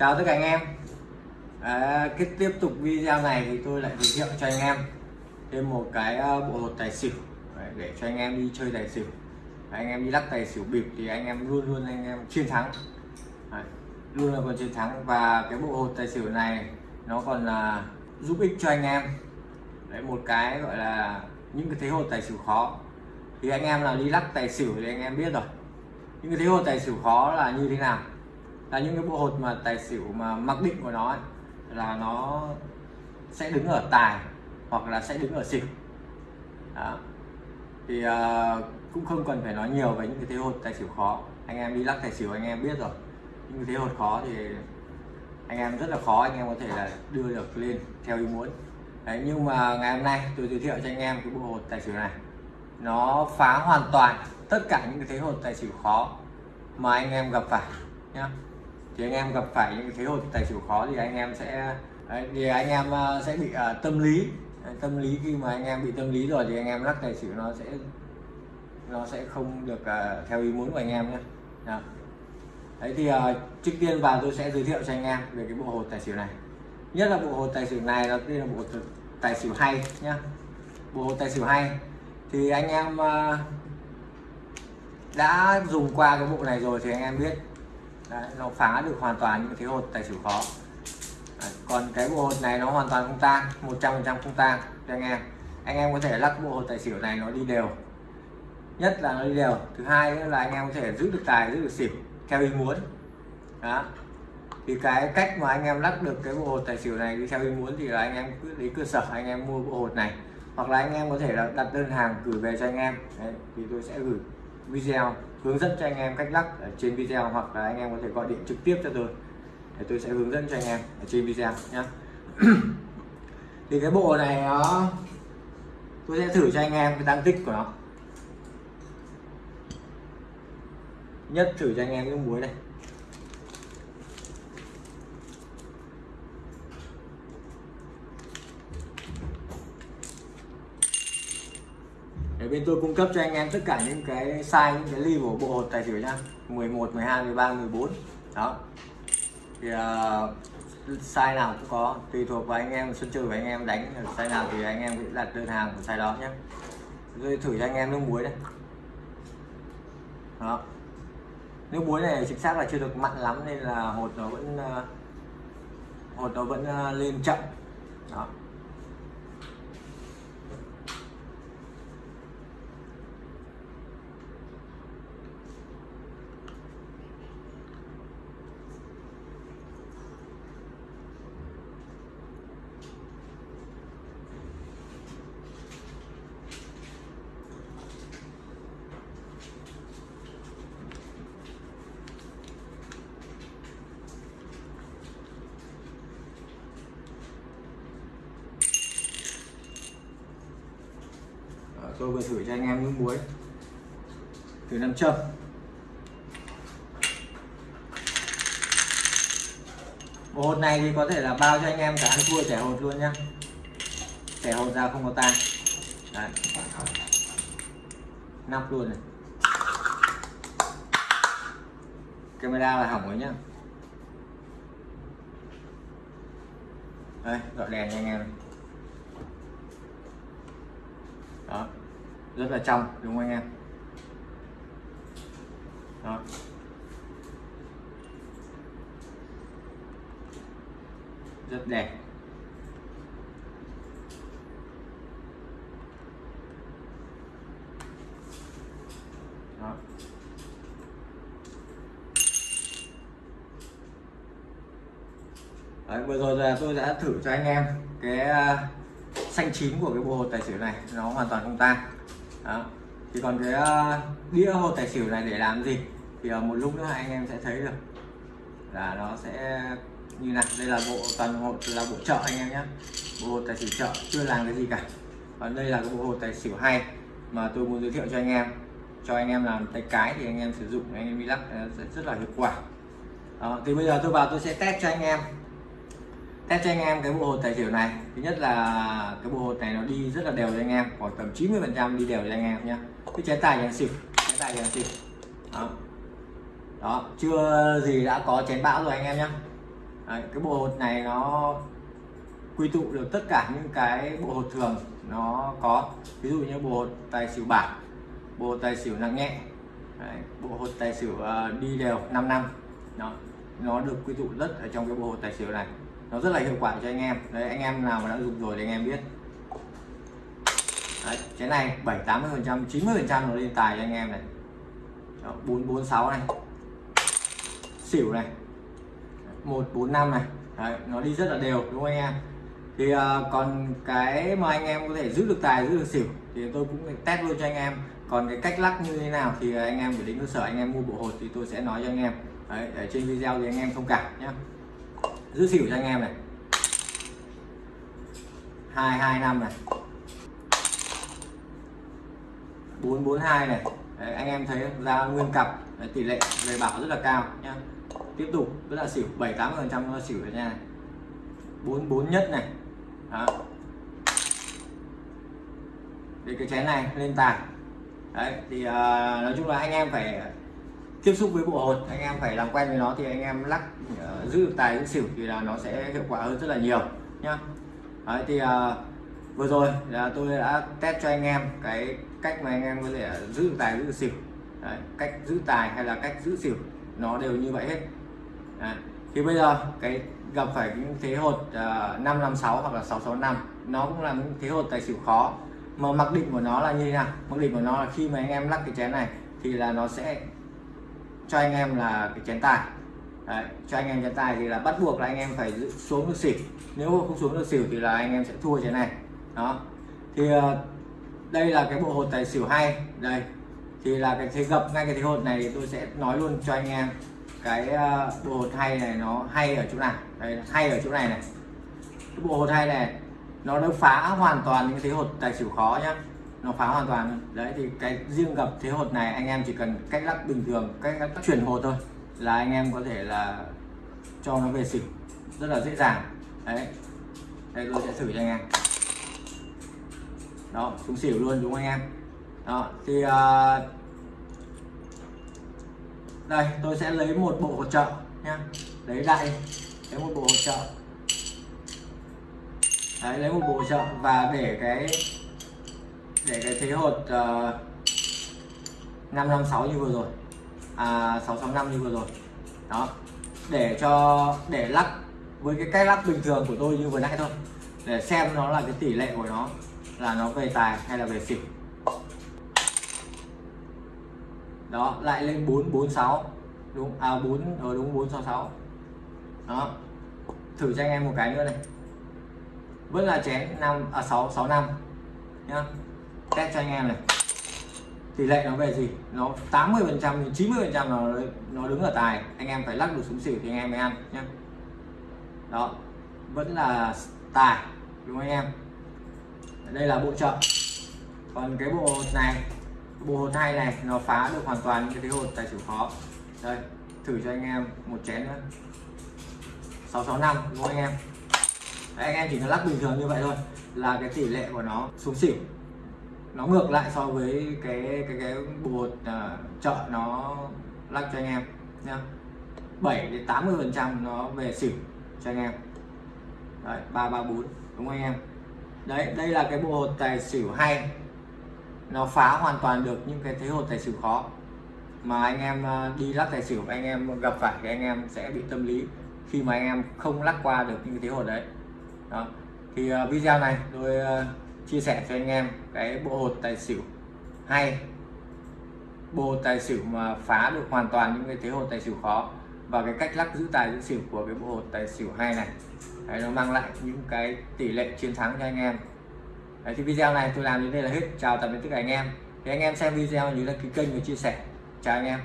chào tất cả anh em. À, cái tiếp tục video này thì tôi lại giới thiệu cho anh em thêm một cái ờ, bộ hột tài xỉu. Đấy, để cho anh em đi chơi tài xỉu. Anh em đi lắc tài xỉu bịp thì anh em luôn luôn anh em chiến thắng. Đấy, luôn là còn chiến thắng. Và cái bộ hột tài xỉu này nó còn là giúp ích cho anh em. Đấy một cái gọi là những cái thế hột tài xỉu khó. Thì anh em nào đi lắc tài xỉu thì anh em biết rồi. Những cái thế hột tài xỉu khó là như thế nào? Là những cái bộ hột mà tài xỉu mà mặc định của nó ấy, là nó sẽ đứng ở tài hoặc là sẽ đứng ở xỉu. Đó. thì uh, cũng không cần phải nói nhiều về những cái thế hột tài xỉu khó. Anh em đi lắc tài xỉu anh em biết rồi. Những cái thế hột khó thì anh em rất là khó anh em có thể là đưa được lên theo ý muốn. Đấy, nhưng mà ngày hôm nay tôi giới thiệu cho anh em cái bộ hột tài xỉu này. Nó phá hoàn toàn tất cả những cái thế hột tài xỉu khó mà anh em gặp phải nhá thì anh em gặp phải những cái thế tài xỉu khó thì anh em sẽ thì anh em ờ, sẽ bị uh, tâm lý. Tâm lý khi mà anh em bị tâm lý rồi thì anh em lắc tài xỉu nó sẽ nó sẽ không được uh, theo ý muốn của anh em nhé. Đó. đấy thì uh, trước tiên vào tôi sẽ giới thiệu cho anh em về cái bộ hột tài xỉu này. Nhất là bộ hột tài xỉu này nó tên là bộ tài xỉu hay nhá. Bộ hột tài xỉu hay. Thì anh em uh, đã dùng qua cái bộ này rồi thì anh em biết Đấy, nó phá được hoàn toàn những cái hột tài xỉu khó. Đấy, còn cái bộ hột này nó hoàn toàn không tang 100% không tang. Cho anh em anh em có thể lắc bộ hột tài xỉu này nó đi đều. Nhất là nó đi đều. Thứ hai là anh em có thể giữ được tài giữ được xỉu theo ý muốn. Đó. Thì cái cách mà anh em lắc được cái bộ hột tài xỉu này đi theo ý muốn thì là anh em cứ lấy cơ sở anh em mua bộ hột này. Hoặc là anh em có thể là đặt đơn hàng gửi về cho anh em. Đấy, thì tôi sẽ gửi video hướng dẫn cho anh em cách lắc ở trên video, hoặc là anh em có thể gọi điện trực tiếp cho tôi. Để tôi sẽ hướng dẫn cho anh em ở trên video nhé thì cái bộ này nó, tôi sẽ thử cho anh em cái tăng tích của nó. Nhất thử cho anh em cái muối này. Để bên tôi cung cấp cho anh em tất cả những cái size những cái ly của bộ hột tài xỉu nha 11 12 13 14 đó. Thì uh, size nào cũng có tùy thuộc vào anh em sân chơi của anh em đánh size nào thì anh em sẽ đặt đơn hàng của size đó nhé tôi thử cho anh em nước muối đấy đó. Nước muối này chính xác là chưa được mặn lắm nên là hột nó vẫn uh, hột nó vẫn uh, lên chậm. Đó. Tôi vừa thử cho anh em nước muối. Từ nam châm. Bộ hột này thì có thể là bao cho anh em cả ăn thua trẻ hột luôn nhá. Trẻ hột ra không có tan. Đấy. nắp luôn này. Camera là hỏng rồi nhá. Đây gọi đèn cho anh em. Đó rất là trong đúng không anh em? Đó. Rất đẹp. Đó. Đấy, vừa rồi là tôi đã thử cho anh em cái à, xanh chín của cái bộ hột tài xỉu này. Nó hoàn toàn không tan đó. Thì còn cái uh, đĩa hột tài xỉu này để làm gì? Thì uh, một lúc nữa anh em sẽ thấy được. Là nó sẽ như này. Đây là bộ toàn hột là bộ chợ anh em nhé. Bộ hột tài xỉu chợ chưa làm cái gì cả. Còn đây là cái bộ hột tài xỉu hay mà tôi muốn giới thiệu cho anh em. Cho anh em làm tay cái thì anh em sử dụng anh em đi lắc sẽ rất là hiệu quả. Đó, thì bây giờ tôi vào tôi sẽ test cho anh em test cho anh em cái bộ hột tài xỉu này. Thứ nhất là cái bộ hột này nó đi rất là đều cho anh em khoảng tầm 90 phần trăm đi đều cho anh em nhé cái chế tài chén xỉu trái tài chén xỉu. Đó. Đó chưa gì đã có chén bão rồi anh em nhé Đấy, cái bộ hột này nó quy tụ được tất cả những cái bộ hột thường nó có. Ví dụ như bộ hột tài xỉu bạc bộ hột tài xỉu nặng nhẹ Đấy, bộ hột tài xỉu uh, đi đều 5 năm. Nó nó được quy tụ rất ở trong cái bộ hột tài xỉu này nó rất là hiệu quả cho anh em. Đấy anh em nào mà đã dùng rồi thì anh em biết. Đấy, cái này 7 80 phần trăm 90 phần trăm nó lên tài cho anh em này. Đó, 446 này. Xỉu này. 145 này. Đấy, nó đi rất là đều đúng không anh em? Thì uh, còn cái mà anh em có thể giữ được tài giữ được xỉu thì tôi cũng test luôn cho anh em. Còn cái cách lắc như thế nào thì anh em phải đến cơ sở anh em mua bộ hột thì tôi sẽ nói cho anh em. Đấy, ở trên video thì anh em thông cảm nhé giữ xỉu cho anh em này. Hai hai năm này. Bốn bốn hai này. Đấy, anh em thấy ra nguyên cặp Đấy, tỷ lệ về bảo rất là cao nhá. Tiếp tục rất là xỉu bảy tám phần trăm nó xỉu rồi nha bốn bốn nhất này. Đó. Thì cái chén này lên tài đấy thì uh, nói chung là anh em phải tiếp xúc với bộ hột anh em phải làm quen với nó thì anh em lắc uh, giữ được tài giữ xỉu thì là nó sẽ hiệu quả hơn rất là nhiều nhá. Đấy thì uh, vừa rồi là tôi đã test cho anh em cái cách mà anh em có thể giữ được tài giữ được xỉu. Đấy, cách giữ tài hay là cách giữ xỉu nó đều như vậy hết. Đấy. thì bây giờ cái gặp phải những thế hột ờ, uh, 556 hoặc là 665 nó cũng là những thế hột tài xỉu khó. Mà mặc định của nó là như thế nào? Mặc định của nó là khi mà anh em lắc cái chén này thì là nó sẽ cho anh em là cái chén tài. Đấy, cho anh em chén tài thì là bắt buộc là anh em phải xuống được xỉu. Nếu không xuống được xỉu thì là anh em sẽ thua chén này. Đó. Thì ờ, đây là cái bộ hột tài xỉu hay. Đây. Thì là cái thế gập ngay cái thế hột này thì tôi sẽ nói luôn cho anh em cái ờ, bộ hột hay này nó hay ở chỗ nào. Đây hay ở chỗ này này. Cái bộ hột hay này nó đã phá hoàn toàn những cái thế hột tài xỉu khó nhá nó phá hoàn toàn. Đấy thì cái riêng gặp thế hột này anh em chỉ cần cách lắc bình thường cách lắc chuyển hột thôi là anh em có thể là cho nó về xỉu rất là dễ dàng. Đấy. Đây tôi sẽ thử cho anh em. Đó xuống xỉu luôn đúng không anh em? Đó thì uh, đây tôi sẽ lấy một bộ hỗ trợ nhá. Lấy đại lấy một bộ hỗ trợ. Đấy lấy một bộ trợ và để cái để cái thế hột ờ, uh, 556 như vừa rồi. À 665 như vừa rồi. Đó. Để cho để lắc với cái cách lắc bình thường của tôi như vừa nãy thôi. Để xem nó là cái tỷ lệ của nó là nó về tài hay là về xỉu. Đó lại lên 446 đúng à 4 ở ờ, đúng 466 đó. Thử cho anh em một cái nữa này. Vẫn là chén 5 à 665 nhá test cho anh em này. Tỷ lệ nó về gì? Nó 80 phần trăm 90 phần trăm nó nó đứng ở tài. Anh em phải lắc được xuống xỉu thì anh em mới ăn nhé đó. Vẫn là tài đúng không anh em? Đây là bộ trợ còn cái bộ này bộ hột hai này nó phá được hoàn toàn những cái thế hột tài xỉu khó. Đây thử cho anh em một chén nữa. 665 đúng không anh em? Đấy, anh em chỉ cần lắc bình thường như vậy thôi là cái tỷ lệ của nó xuống xỉu nó ngược lại so với cái cái cái bột uh, à, chợ nó lắc cho anh em nha 7 đến 80 phần trăm nó về xỉu cho anh em. Đấy ba ba bốn đúng không anh em? Đấy đây là cái bộ hột tài xỉu hay. Nó phá hoàn toàn được những cái thế hột tài xỉu khó mà anh em à, đi lắc tài xỉu anh em gặp phải thì anh em sẽ bị tâm lý khi mà anh em không lắc qua được những cái thế hột đấy. Đó. Thì uh, video này tôi uh, chia sẻ cho anh em cái bộ hột tài xỉu hay. Bộ hột tài xỉu mà phá được hoàn toàn những cái thế hột tài xỉu khó và cái cách lắc giữ tài giữ xỉu của cái bộ hột tài xỉu hay này. Đấy, nó mang lại những cái tỷ lệ chiến thắng cho anh em. Đấy, thì video này tôi làm đến đây là hết. Chào tạm biệt tất cả anh em. Thì anh em xem video nhớ đăng ký kênh và chia sẻ. Chào anh em.